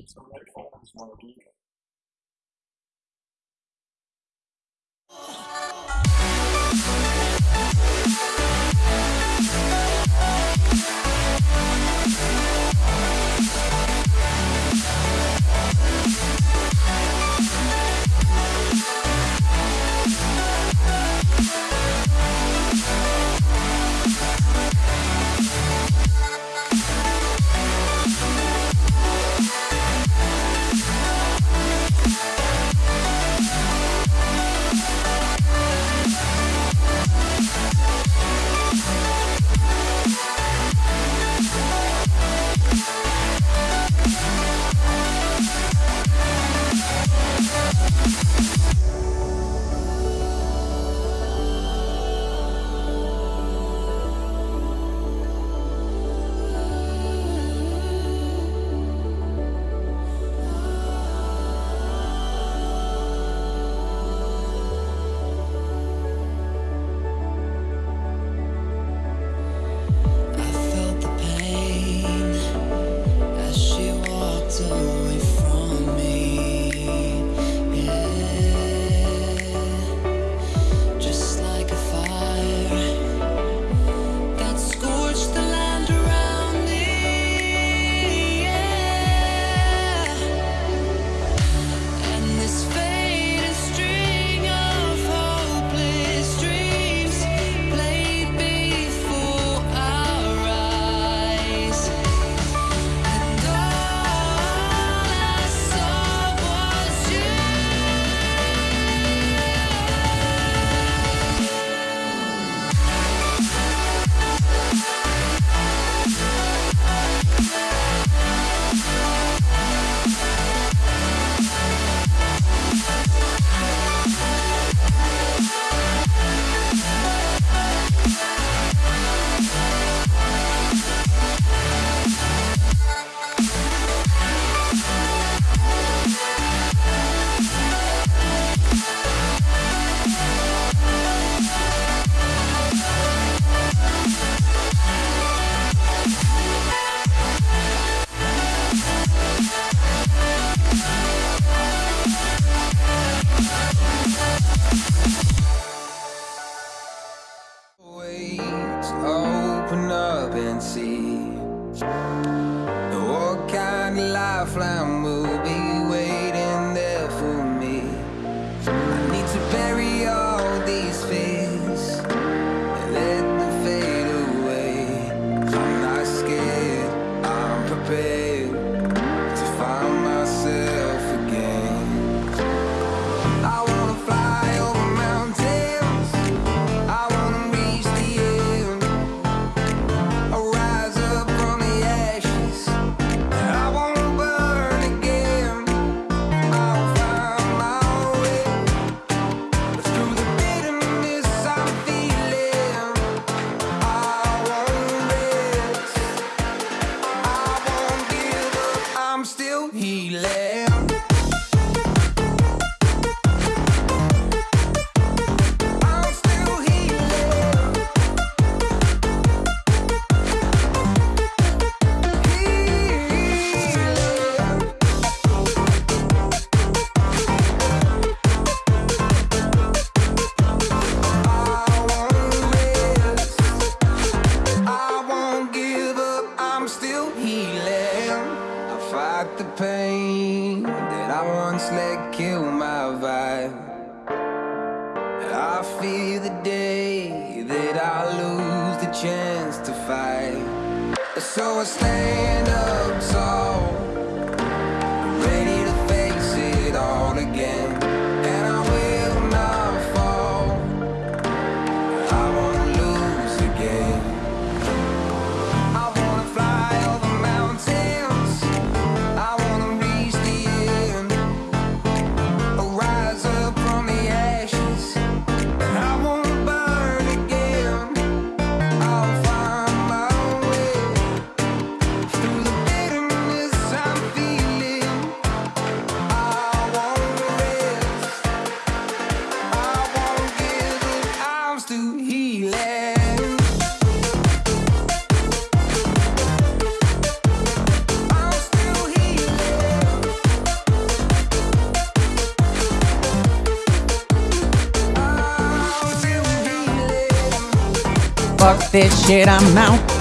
it's the right forms want to be there. these fears. the pain that I once let kill my vibe. I fear the day that I lose the chance to fight. So I stand up. Fuck this shit, I'm out.